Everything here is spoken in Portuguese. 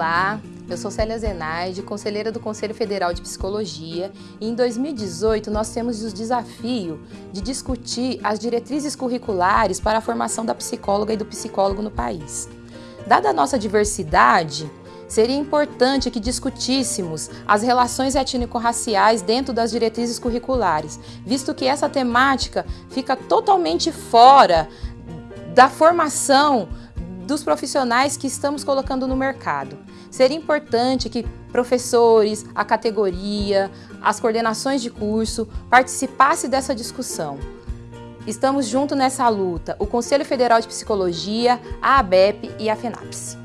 Olá, eu sou Célia Zenaide, conselheira do Conselho Federal de Psicologia e em 2018 nós temos o desafio de discutir as diretrizes curriculares para a formação da psicóloga e do psicólogo no país. Dada a nossa diversidade, seria importante que discutíssemos as relações étnico-raciais dentro das diretrizes curriculares, visto que essa temática fica totalmente fora da formação dos profissionais que estamos colocando no mercado. Seria importante que professores, a categoria, as coordenações de curso participassem dessa discussão. Estamos juntos nessa luta, o Conselho Federal de Psicologia, a ABEP e a FENAPS.